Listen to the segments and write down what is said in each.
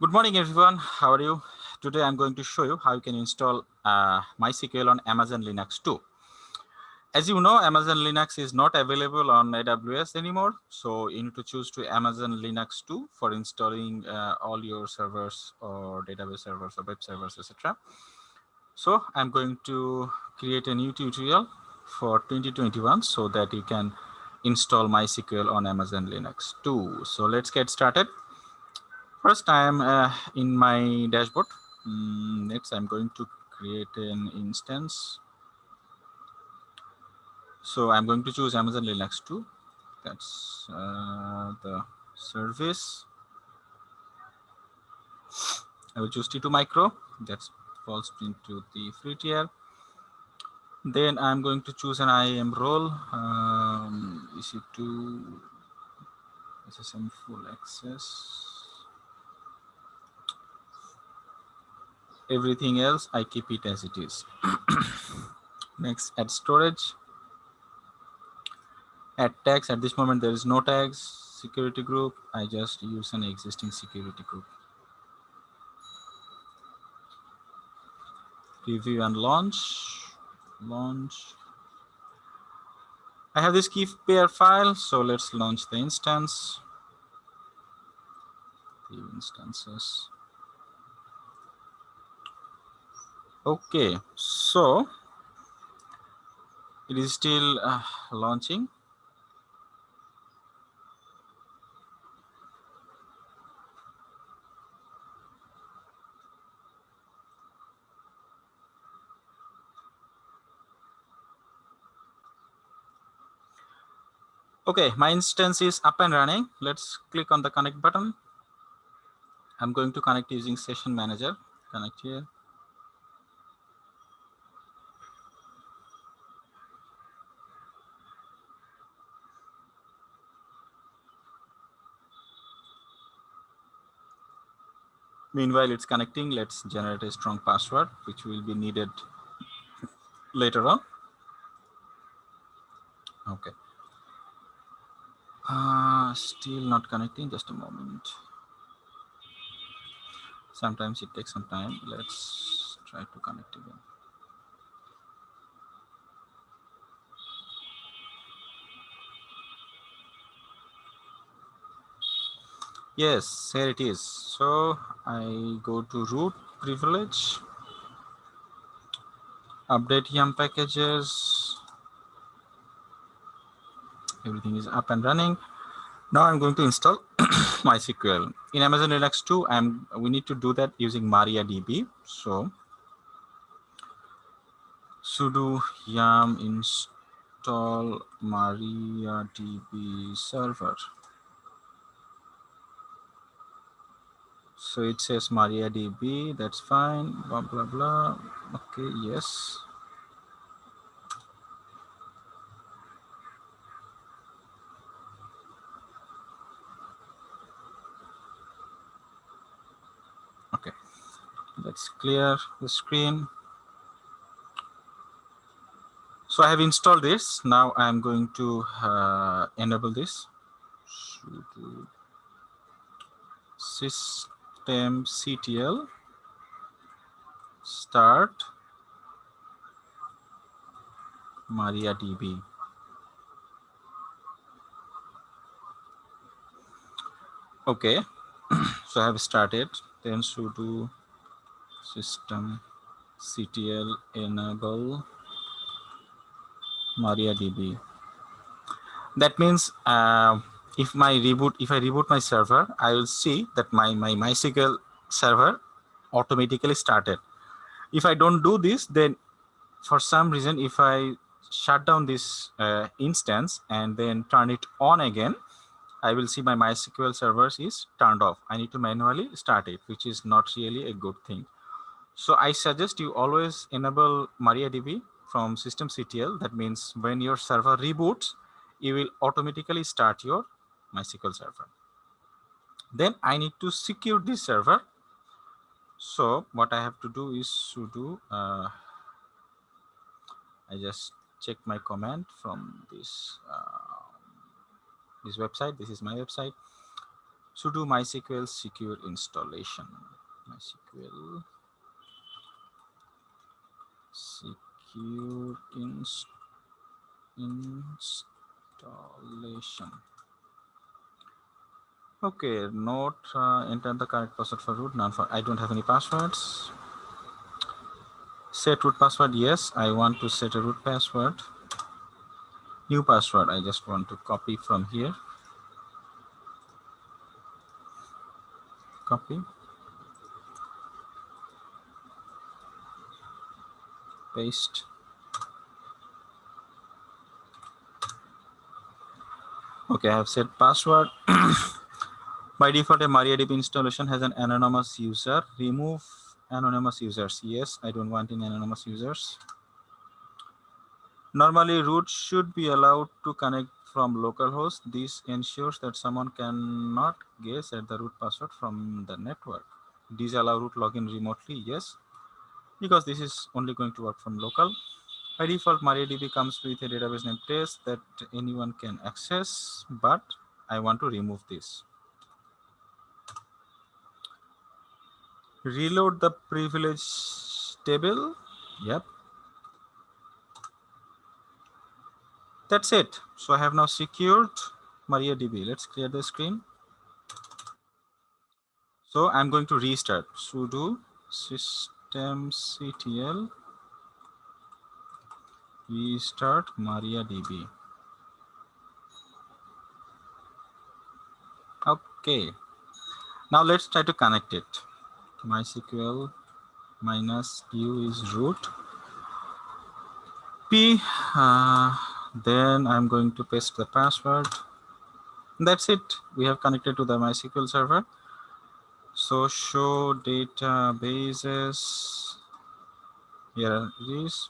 Good morning, everyone. How are you? Today, I'm going to show you how you can install uh, MySQL on Amazon Linux 2. As you know, Amazon Linux is not available on AWS anymore. So you need to choose to Amazon Linux 2 for installing uh, all your servers or database servers or web servers, etc. So I'm going to create a new tutorial for 2021 so that you can install MySQL on Amazon Linux 2. So let's get started. First, I am uh, in my dashboard. Mm, next, I'm going to create an instance. So I'm going to choose Amazon Linux 2. That's uh, the service. I will choose T2 Micro. That falls into the free tier. Then I'm going to choose an IAM role. Um, EC2 SSM full access. Everything else I keep it as it is. Next, add storage. Add tags. At this moment, there is no tags. Security group. I just use an existing security group. Review and launch. Launch. I have this key pair file, so let's launch the instance. The instances. Okay so it is still uh, launching. Okay my instance is up and running. Let's click on the connect button. I'm going to connect using session manager. Connect here Meanwhile, it's connecting. Let's generate a strong password, which will be needed later on. Okay. Uh, still not connecting. Just a moment. Sometimes it takes some time. Let's try to connect again. Yes, here it is. So I go to root privilege, update yum packages. Everything is up and running. Now I'm going to install MySQL. In Amazon Linux 2, I'm, we need to do that using MariaDB. So sudo yum install MariaDB server. So it says MariaDB, that's fine, blah, blah, blah. Okay, yes. Okay, let's clear the screen. So I have installed this. Now I'm going to uh, enable this. Sys ctl start MariaDB. Okay, so I have started, then sudo system ctl enable MariaDB. That means uh, if my reboot, if I reboot my server, I will see that my, my MySQL server automatically started. If I don't do this, then for some reason, if I shut down this uh, instance and then turn it on again, I will see my MySQL servers is turned off. I need to manually start it, which is not really a good thing. So I suggest you always enable MariaDB from systemctl. That means when your server reboots, you will automatically start your MySQL server. Then I need to secure this server. So what I have to do is sudo, uh, I just check my command from this, uh, this website. This is my website. sudo mysql secure installation mysql secure inst installation okay not uh, enter the correct password for root none for i don't have any passwords. Set root password yes i want to set a root password. New password i just want to copy from here. Copy. Paste. Okay i have set password by default a mariadb installation has an anonymous user. Remove anonymous users. Yes i don't want any anonymous users. Normally root should be allowed to connect from localhost. This ensures that someone cannot guess at the root password from the network. Disallow root login remotely? Yes because this is only going to work from local. By default mariadb comes with a database name test that anyone can access but i want to remove this reload the privilege table. Yep. That's it. So i have now secured mariadb. Let's clear the screen. So i'm going to restart sudo systemctl restart mariadb. Okay. Now let's try to connect it mysql minus u is root. P uh, then i'm going to paste the password. That's it. We have connected to the mysql server. So show databases. Here it is.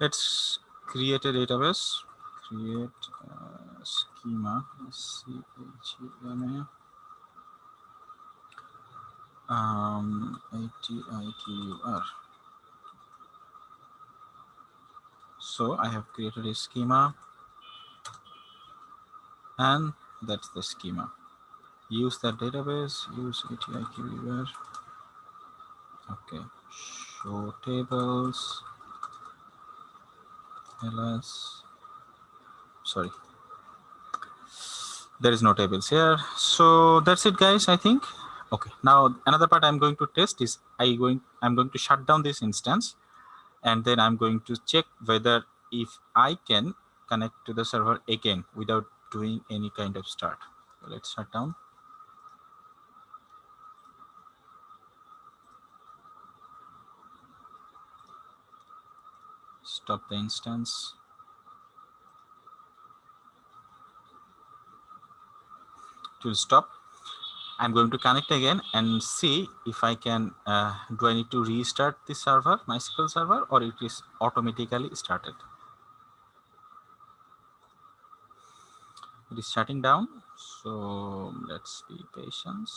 Let's create a database. Create a schema. C -H -E -M -A um, ATIQUR. So I have created a schema and that's the schema. Use that database, use ATIQUR. Okay, show tables, ls, sorry. There is no tables here. So that's it guys, I think. Okay, now another part I'm going to test is I going I'm going to shut down this instance and then I'm going to check whether if I can connect to the server again without doing any kind of start. So let's shut down. Stop the instance. Will stop I'm going to connect again and see if I can, uh, do I need to restart the server, MySQL server, or it is automatically started. It is shutting down. So let's be patient.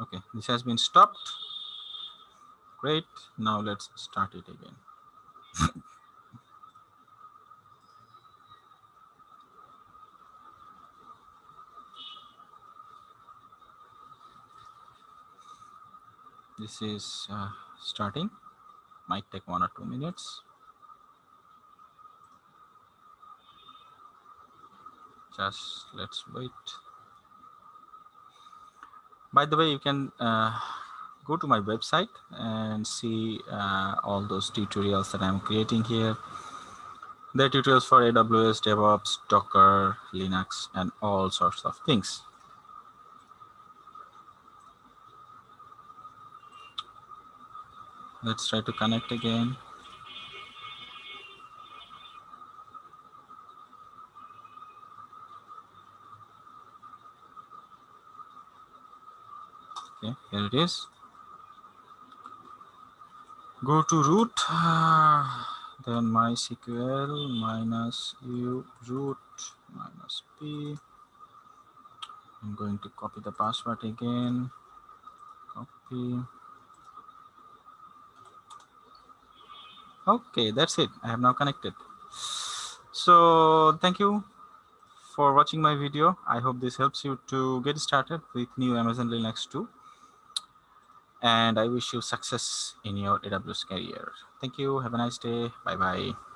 Okay, this has been stopped. Great. Now let's start it again. this is uh, starting. Might take one or two minutes. Just let's wait. By the way, you can uh, go to my website and see uh, all those tutorials that I'm creating here. The tutorials for AWS, DevOps, Docker, Linux, and all sorts of things. Let's try to connect again. Okay, here it is go to root. Then mysql minus u root minus p. I'm going to copy the password again. Copy. Okay that's it. I have now connected. So thank you for watching my video. I hope this helps you to get started with new amazon linux 2 and i wish you success in your aws career. Thank you. Have a nice day. Bye bye